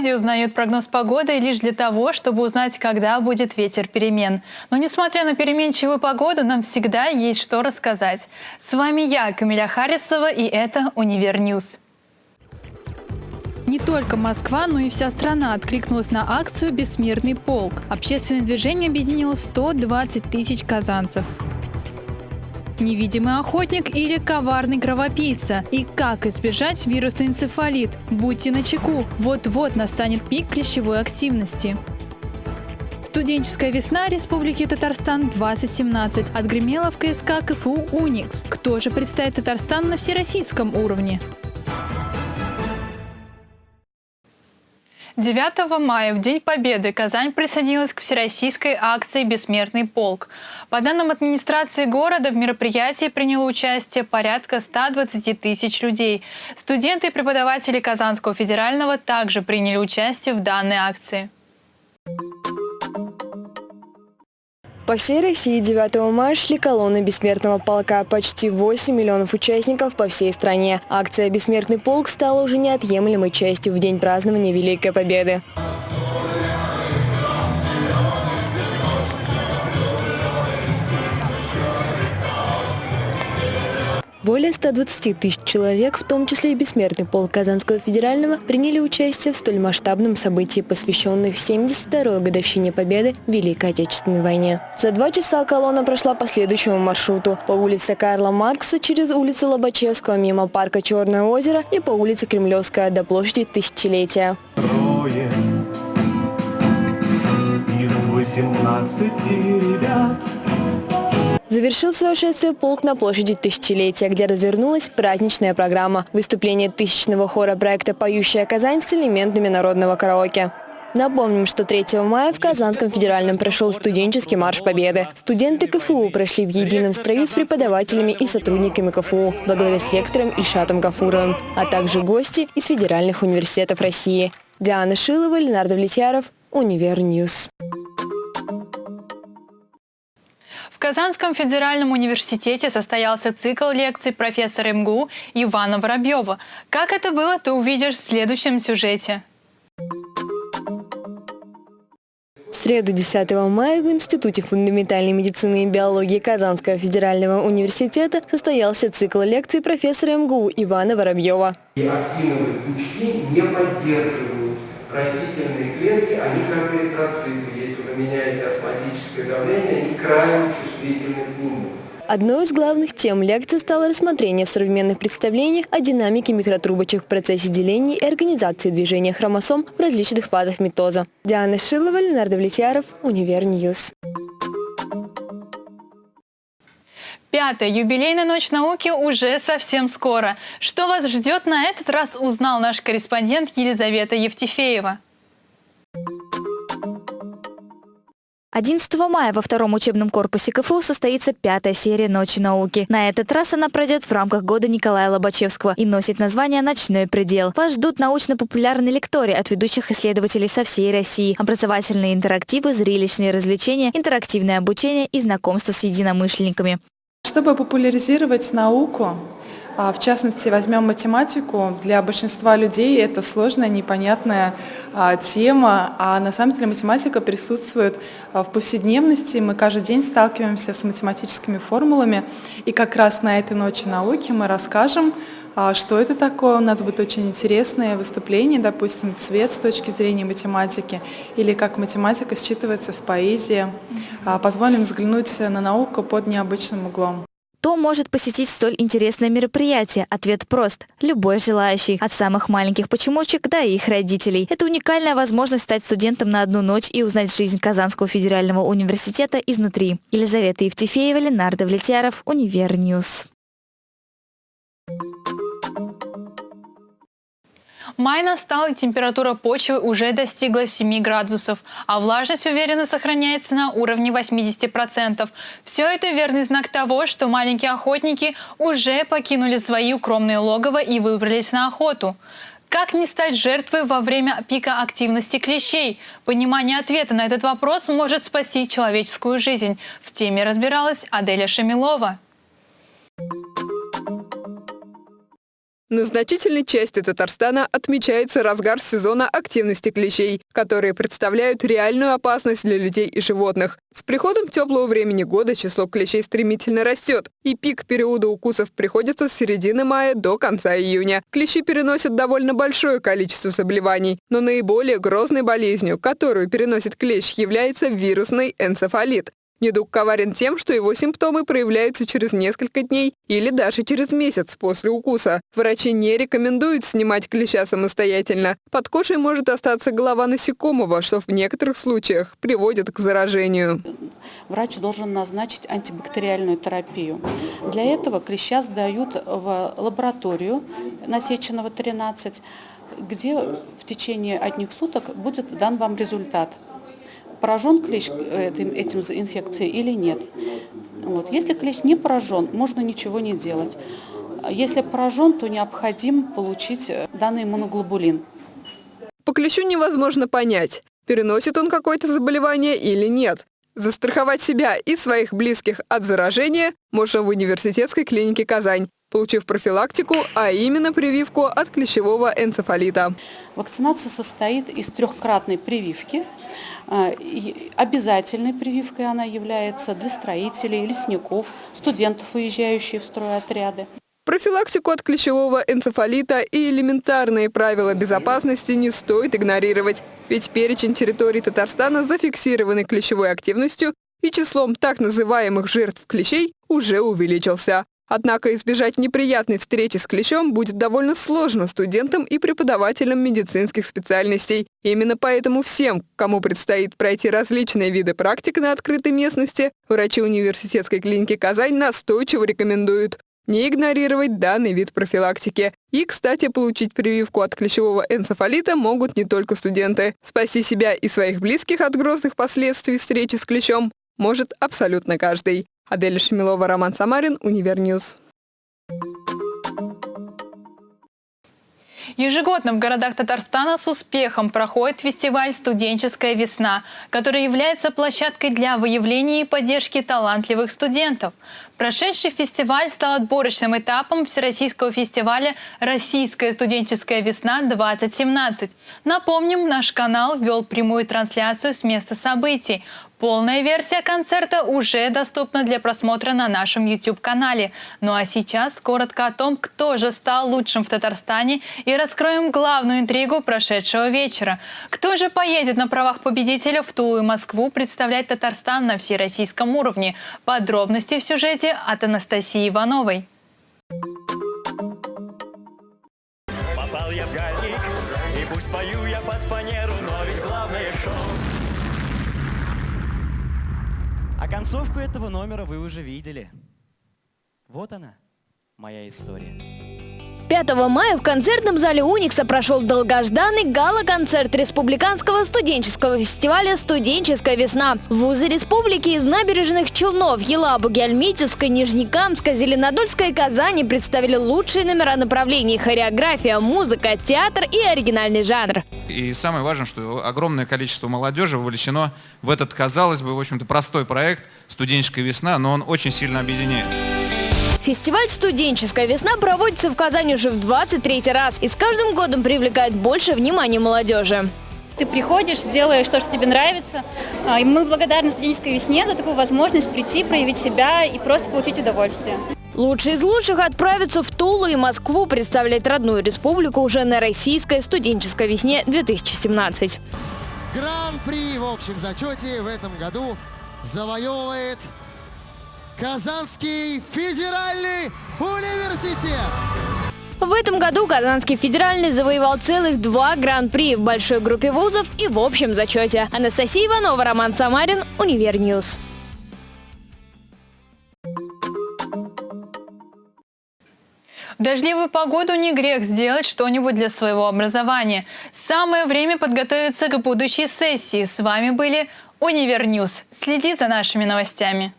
люди узнают прогноз погоды лишь для того, чтобы узнать, когда будет ветер перемен. Но несмотря на переменчивую погоду, нам всегда есть что рассказать. С вами я, Камиля Харисова, и это «Univer News». Не только Москва, но и вся страна откликнулась на акцию «Бессмертный полк». Общественное движение объединило 120 тысяч казанцев невидимый охотник или коварный кровопийца. И как избежать вирусный энцефалит? Будьте начеку, вот-вот настанет пик клещевой активности. Студенческая весна Республики Татарстан 2017 отгремела в КСК КФУ «Уникс». Кто же представит Татарстан на всероссийском уровне? 9 мая, в День Победы, Казань присоединилась к всероссийской акции «Бессмертный полк». По данным администрации города, в мероприятии приняло участие порядка 120 тысяч людей. Студенты и преподаватели Казанского федерального также приняли участие в данной акции. По всей России 9 мая шли колонны Бессмертного полка. Почти 8 миллионов участников по всей стране. Акция «Бессмертный полк» стала уже неотъемлемой частью в день празднования Великой Победы. Более 120 тысяч человек, в том числе и бессмертный полк Казанского федерального, приняли участие в столь масштабном событии, посвященном 72-й годовщине Победы в Великой Отечественной войне. За два часа колонна прошла по следующему маршруту. По улице Карла Маркса через улицу Лобачевского мимо парка Черное озеро и по улице Кремлевская до площади Тысячелетия. Из 18 ребят Завершил свое шествие полк на площади Тысячелетия, где развернулась праздничная программа. Выступление тысячного хора проекта «Поющая Казань» с элементами народного караоке. Напомним, что 3 мая в Казанском федеральном прошел студенческий марш Победы. Студенты КФУ прошли в едином строю с преподавателями и сотрудниками КФУ во главе с ректором Ильшатом Гафуровым, а также гости из федеральных университетов России. Диана Шилова, Ленар Давлетьяров, Univer News. Казанском федеральном университете состоялся цикл лекций профессора МГУ Ивана Воробьева. Как это было, ты увидишь в следующем сюжете. В среду 10 мая в Институте фундаментальной медицины и биологии Казанского федерального университета состоялся цикл лекций профессора МГУ Ивана Воробьева. И актиновые пучки не поддерживают растительные клетки, они как эритроциты. Если вы меняете осмотическое давление, они крайне чувствительны. Одной из главных тем лекции стало рассмотрение в современных представлениях о динамике микротрубочек в процессе деления и организации движения хромосом в различных фазах митоза. Диана Шилова, Ленар Давлетьяров, Univer News. Пятая юбилейная ночь науки уже совсем скоро. Что вас ждет на этот раз, узнал наш корреспондент Елизавета Евтефеева. 11 мая во втором учебном корпусе КФУ состоится пятая серия «Ночи науки». На этот раз она пройдет в рамках года Николая Лобачевского и носит название «Ночной предел». Вас ждут научно-популярные лектории от ведущих исследователей со всей России, образовательные интерактивы, зрелищные развлечения, интерактивное обучение и знакомство с единомышленниками. Чтобы популяризировать науку, в частности, возьмем математику. Для большинства людей это сложная, непонятная а, тема, а на самом деле математика присутствует а, в повседневности. Мы каждый день сталкиваемся с математическими формулами. И как раз на этой ночи науки мы расскажем, что это такое. У нас будет очень интересное выступление, допустим, цвет с точки зрения математики, или как математика считывается в поэзии. Позволим взглянуть на науку под необычным углом. Кто может посетить столь интересное мероприятие? Ответ прост. Любой желающий. От самых маленьких почемучек до их родителей. Это уникальная возможность стать студентом на одну ночь и узнать жизнь Казанского федерального университета изнутри. Елизавета Евтефеева, Ленар Давлетьяров, Univer News. Май настал, и температура почвы уже достигла 7 градусов, а влажность уверенно сохраняется на уровне 80%. Все это верный знак того, что маленькие охотники уже покинули свои укромные логово и выбрались на охоту. Как не стать жертвой во время пика активности клещей? Понимание ответа на этот вопрос может спасти человеческую жизнь. В теме разбиралась Аделя Шамилова. На значительной части Татарстана отмечается разгар сезона активности клещей, которые представляют реальную опасность для людей и животных. С приходом теплого времени года число клещей стремительно растет, и пик периода укусов приходится с середины мая до конца июня. Клещи переносят довольно большое количество заболеваний, но наиболее грозной болезнью, которую переносит клещ, является вирусный энцефалит. Недуг коварен тем, что его симптомы проявляются через несколько дней или даже через месяц после укуса. Врачи не рекомендуют снимать клеща самостоятельно. Под кожей может остаться голова насекомого, что в некоторых случаях приводит к заражению. Врач должен назначить антибактериальную терапию. Для этого клеща сдают в лабораторию насеченного 13, где в течение одних суток будет дан вам результат поражен клещ э, этим, инфекцией или нет. Вот. Если клещ не поражен, можно ничего не делать. Если поражен, то необходимо получить э, данный иммуноглобулин. По клещу невозможно понять, переносит он какое-то заболевание или нет. Застраховать себя и своих близких от заражения можно в университетской клинике «Казань», получив профилактику, а именно прививку от клещевого энцефалита. Вакцинация состоит из трехкратной прививки. А, обязательной прививкой она является для строителей, лесников, студентов, уезжающих в стройотряды. Профилактику от клещевого энцефалита и элементарные правила безопасности не стоит игнорировать, ведь перечень территорий Татарстана, зафиксированный клещевой активностью и числом так называемых жертв клещей, уже увеличился. Однако избежать неприятной встречи с клещом будет довольно сложно студентам и преподавателям медицинских специальностей. Именно поэтому всем, кому предстоит пройти различные виды практик на открытой местности, врачи университетской клиники «Казань» настойчиво рекомендуют не игнорировать данный вид профилактики. И, кстати, получить прививку от клещевого энцефалита могут не только студенты. Спасти себя и своих близких от грозных последствий встречи с клещом может абсолютно каждый. Адель Шемилова, Роман Самарин, Univer News. Ежегодно в городах Татарстана с успехом проходит фестиваль «Студенческая весна», который является площадкой для выявления и поддержки талантливых студентов. Прошедший фестиваль стал отборочным этапом Всероссийского фестиваля «Российская студенческая весна-2017». Напомним, наш канал вел прямую трансляцию с места событий. Полная версия концерта уже доступна для просмотра на нашем YouTube-канале. Ну а сейчас коротко о том, кто же стал лучшим в Татарстане и раскроем главную интригу прошедшего вечера. Кто же поедет на правах победителя в Тулу и Москву представлять Татарстан на всероссийском уровне? Подробности в сюжете от Анастасии Ивановой. Попал я в гальник, и пусть пою я под фанеру, но ведь главное шоу. А концовку этого номера вы уже видели. Вот она, моя история. 5 мая в концертном зале «Уникса» прошел долгожданный гала-концерт Республиканского студенческого фестиваля «Студенческая весна». Вузы республики из набережных Челнов, Елабуги, Альметьевской, Нижнекамска, Зеленодольской и Казани представили лучшие номера направлений – хореография, музыка, театр и оригинальный жанр. И самое важное, что огромное количество молодежи вовлечено в этот, казалось бы, в общем-то, простой проект «Студенческая весна», но он очень сильно объединяет. Фестиваль «Студенческая весна» проводится в Казани уже в 23 раз и с каждым годом привлекает больше внимания молодежи. Ты приходишь, делаешь то, что тебе нравится. А, и мы благодарны студенческой весне за такую возможность прийти, проявить себя и просто получить удовольствие. Лучшие из лучших отправятся в Тулу и Москву представлять родную республику уже на российской студенческой весне 2017. Гран-при в общем зачете в этом году завоевывает Казанский федеральный университет. В этом году Казанский федеральный завоевал целых два гран-при в большой группе вузов и в общем зачете. Анастасия Иванова, Роман Самарин, Univer News. В дождливую погоду не грех сделать что-нибудь для своего образования. Самое время подготовиться к будущей сессии. С вами были Univer News. Следи за нашими новостями.